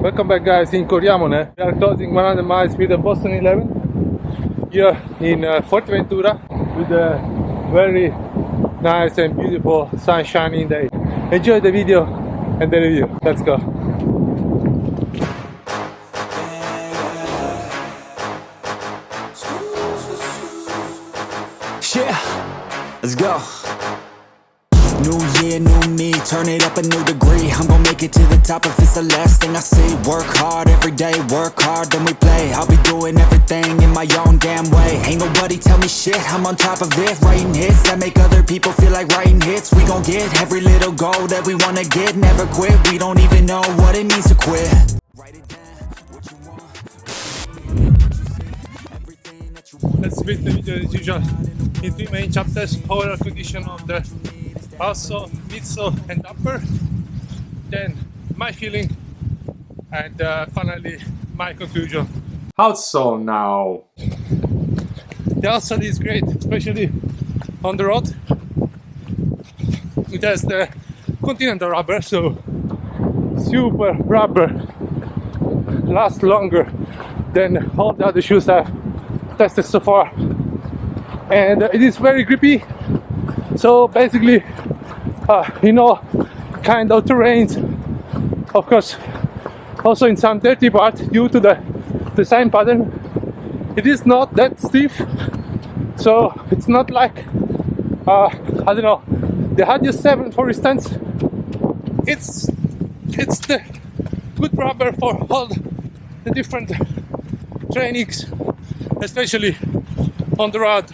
Welcome back guys in Coriamone. We are closing 100 miles with the Boston 11 here in uh, Fuerteventura with a very nice and beautiful sun shining day. Enjoy the video and the review. Let's go. Yeah, let's go. New year, new me, turn it up a new degree. I'm gonna make it to the top if it's the last thing I see. Work hard every day, work hard, then we play. I'll be doing everything in my own damn way. Ain't nobody tell me shit, I'm on top of it. Writing hits that make other people feel like writing hits. We gon' get every little goal that we wanna get. Never quit, we don't even know what it means to quit. Let's split the as usual in three main chapters. Overall condition of the also midsole and upper. Then my feeling and uh, finally my conclusion. Outsole now. The outsole is great, especially on the road. It has the continental rubber, so super rubber lasts longer than all the other shoes I've tested so far. And it is very grippy. So basically, uh, you know, kind of terrains. Of course, also in some dirty parts due to the design pattern, it is not that stiff. So it's not like uh, I don't know the Adios 7 for instance. It's it's the good rubber for all the different trainings, especially on the road.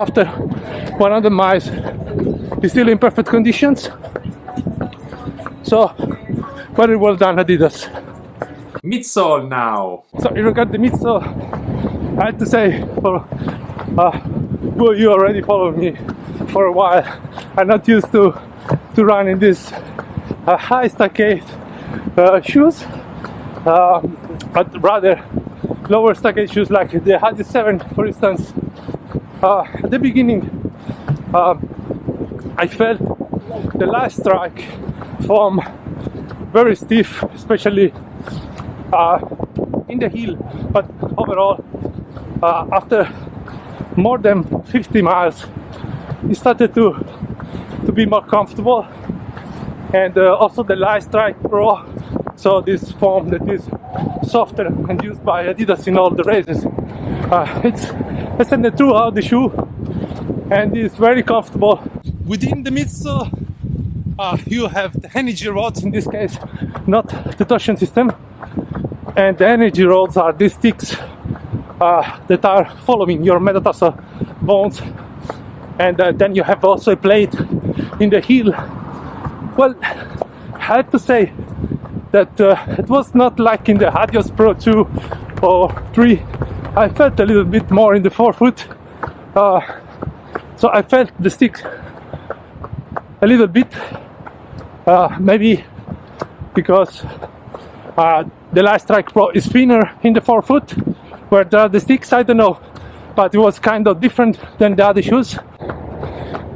After 100 miles, it's still in perfect conditions. So, very well done, Adidas. Midsole now. So, in regard the midsole, I have to say, for uh, well, you already follow me for a while. I'm not used to to run in this uh, high stack height uh, shoes, uh, but rather lower stack height shoes like the Adios 7, for instance. Uh, at the beginning, um, I felt the Light Strike form very stiff, especially uh, in the heel. But overall, uh, after more than 50 miles, it started to to be more comfortable. And uh, also the Light Strike Pro, so this foam that is softer and used by Adidas in all the races. Uh, it's extended throughout the shoe and it's very comfortable. Within the midsole, uh, you have the energy rods in this case, not the torsion system. And the energy rods are these sticks uh, that are following your metatarsal bones. And uh, then you have also a plate in the heel. Well, I have to say that uh, it was not like in the Adios Pro 2 or 3. I felt a little bit more in the forefoot. Uh, so I felt the sticks a little bit, uh, maybe because uh, the Light Strike Pro is thinner in the forefoot, where the, the sticks, I don't know, but it was kind of different than the other shoes.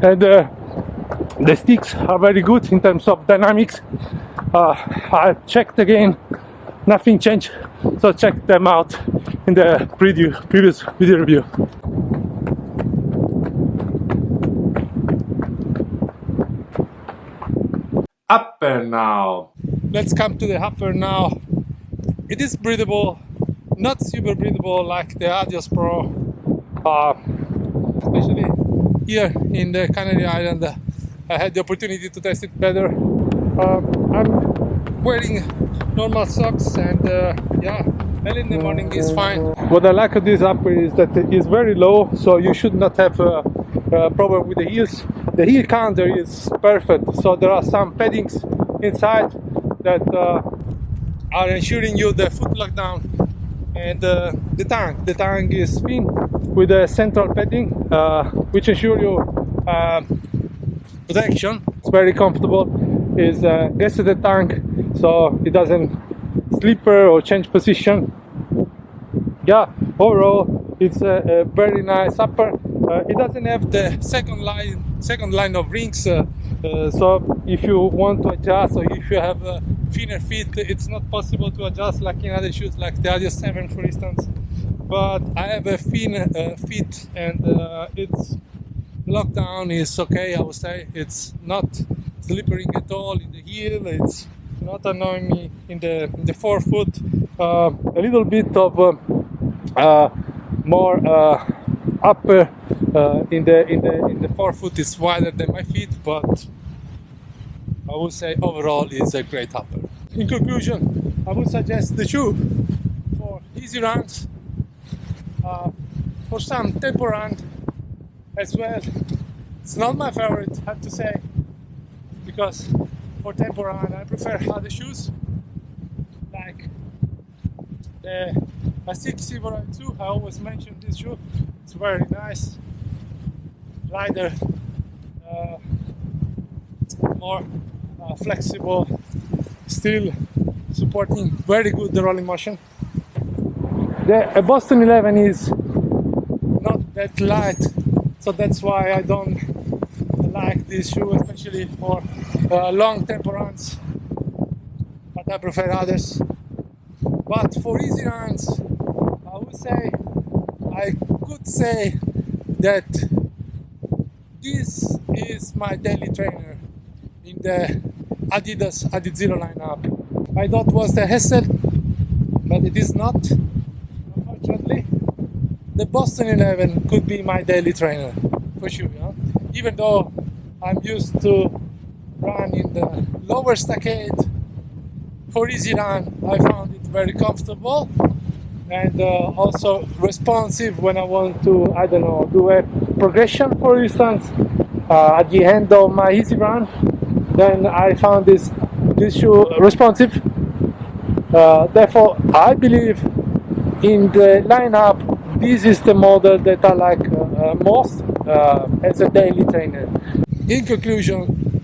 And uh, the sticks are very good in terms of dynamics. Uh, I checked again, nothing changed, so check them out in the preview, previous video review. Upper now. Let's come to the upper now. It is breathable, not super breathable like the Adios Pro, uh, especially here in the Canary Island. I had the opportunity to test it better. Um, I'm wearing normal socks and uh, yeah, early in the morning is fine. What I like of this upper is that it is very low, so you should not have a, a problem with the heels. The heel counter is perfect, so there are some paddings inside that uh, are ensuring you the foot lockdown and uh, the tongue. The tongue is thin with a central padding, uh, which ensure you uh, protection. It's very comfortable. Is uh, to the tongue, so it doesn't slipper or change position. Yeah, overall it's a, a very nice upper. Uh, it doesn't have the second line second line of rings, uh, uh, so if you want to adjust or if you have a thinner feet, it's not possible to adjust like in other shoes, like the Adios 7 for instance. But I have a thin uh, feet and uh, it's lockdown is okay, I would say. It's not slippery at all in the heel, it's not annoying me in the, in the forefoot. Uh, a little bit of uh, uh, uh, upper in the in the in the forefoot is wider than my feet, but I would say overall it's a great upper. In conclusion, I would suggest the shoe for easy runs, uh, for some tempo run as well. It's not my favorite, I have to say, because for tempo run I prefer other shoes like the Asics Silver 2. I always mention this shoe. It's very nice, lighter, uh, more uh, flexible, still supporting very good the rolling motion. The Boston 11 is not that light, so that's why I don't like this shoe, especially for uh, long tempo runs. But I prefer others. But for easy runs, I would say I could say that this is my daily trainer in the Adidas Adizero lineup. I thought was the SL, but it is not, unfortunately. The Boston 11 could be my daily trainer, for sure. Yeah? Even though I'm used to run in the lower stack height for easy run, I found it very comfortable and uh, also responsive when I want to, I don't know, do a progression, for instance, uh, at the end of my easy run then I found this this shoe responsive. Uh, therefore I believe in the lineup this is the model that I like uh, most uh, as a daily trainer. In conclusion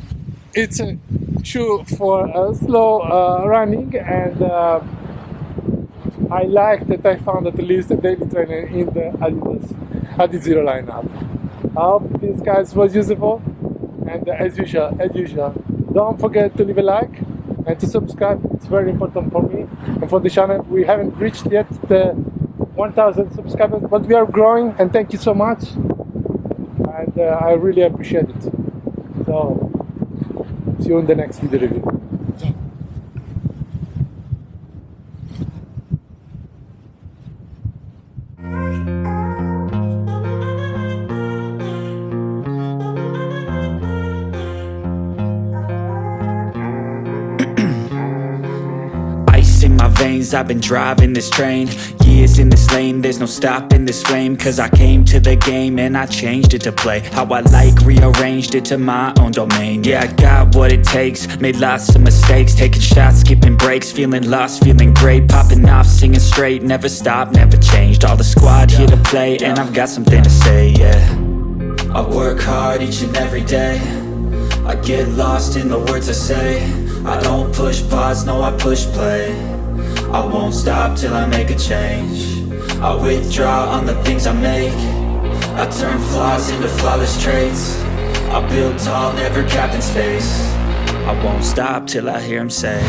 it's a shoe for uh, slow running and I like that I found at least a daily trainer in the Adidas Adizero lineup. I hope this guys was useful and as usual, as usual, don't forget to leave a like and to subscribe. It's very important for me and for the channel. We haven't reached yet the 1000 subscribers, but we are growing and thank you so much. And uh, I really appreciate it. So, see you in the next video review. Veins. I've been driving this train Years in this lane. There's no stopping this flame Cause I came to the game And I changed it to play How I like Rearranged it to my own domain. Yeah, I got what it takes Made lots of mistakes Taking shots, skipping breaks Feeling lost, feeling great Popping off, singing straight Never stopped, never changed. All the squad here to play And I've got something to say, yeah. I work hard each and every day. I get lost in the words I say. I don't push pause, no I push play I won't stop till I make a change. I withdraw on the things I make. I turn flaws into flawless traits. I build tall, never capped in space. I won't stop till I hear him say